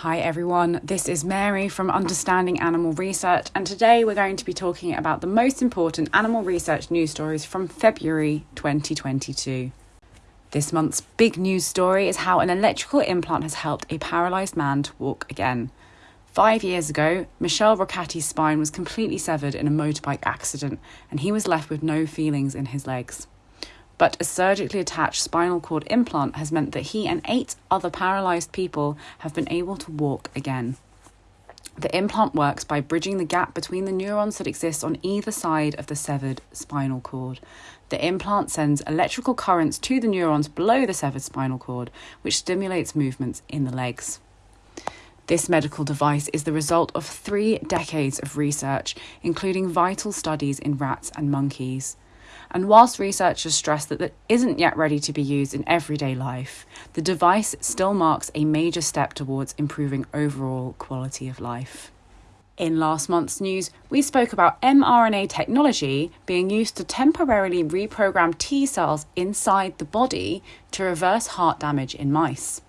Hi everyone, this is Mary from Understanding Animal Research, and today we're going to be talking about the most important animal research news stories from February 2022. This month's big news story is how an electrical implant has helped a paralysed man to walk again. Five years ago, Michel Roccati's spine was completely severed in a motorbike accident, and he was left with no feelings in his legs but a surgically attached spinal cord implant has meant that he and eight other paralysed people have been able to walk again. The implant works by bridging the gap between the neurons that exist on either side of the severed spinal cord. The implant sends electrical currents to the neurons below the severed spinal cord, which stimulates movements in the legs. This medical device is the result of three decades of research, including vital studies in rats and monkeys. And whilst researchers stress that it isn't yet ready to be used in everyday life, the device still marks a major step towards improving overall quality of life. In last month's news, we spoke about mRNA technology being used to temporarily reprogram T cells inside the body to reverse heart damage in mice.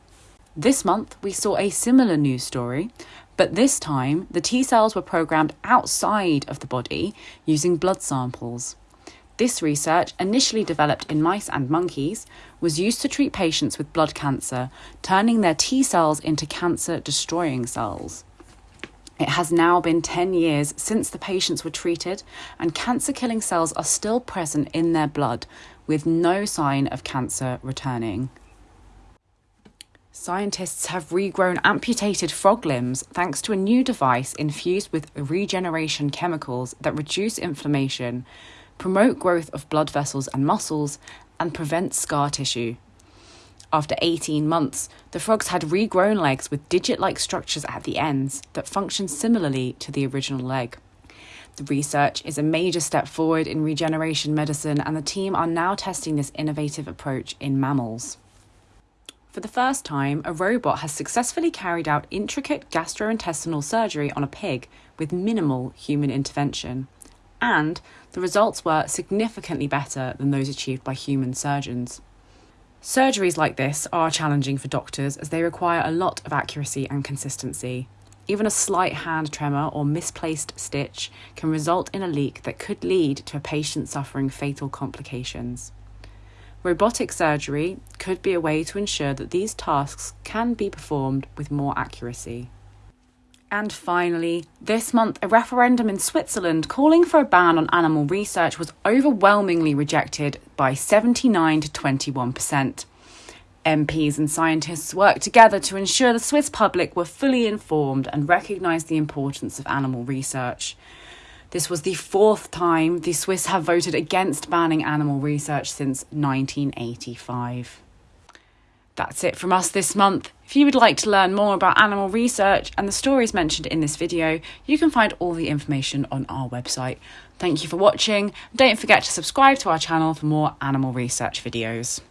This month, we saw a similar news story, but this time the T cells were programmed outside of the body using blood samples. This research, initially developed in mice and monkeys, was used to treat patients with blood cancer, turning their T cells into cancer destroying cells. It has now been 10 years since the patients were treated, and cancer killing cells are still present in their blood, with no sign of cancer returning. Scientists have regrown amputated frog limbs thanks to a new device infused with regeneration chemicals that reduce inflammation promote growth of blood vessels and muscles, and prevent scar tissue. After 18 months, the frogs had regrown legs with digit like structures at the ends that function similarly to the original leg. The research is a major step forward in regeneration medicine, and the team are now testing this innovative approach in mammals. For the first time, a robot has successfully carried out intricate gastrointestinal surgery on a pig with minimal human intervention and the results were significantly better than those achieved by human surgeons. Surgeries like this are challenging for doctors as they require a lot of accuracy and consistency. Even a slight hand tremor or misplaced stitch can result in a leak that could lead to a patient suffering fatal complications. Robotic surgery could be a way to ensure that these tasks can be performed with more accuracy. And finally, this month, a referendum in Switzerland calling for a ban on animal research was overwhelmingly rejected by 79 to 21%. MPs and scientists worked together to ensure the Swiss public were fully informed and recognised the importance of animal research. This was the fourth time the Swiss have voted against banning animal research since 1985. That's it from us this month. If you would like to learn more about animal research and the stories mentioned in this video, you can find all the information on our website. Thank you for watching. Don't forget to subscribe to our channel for more animal research videos.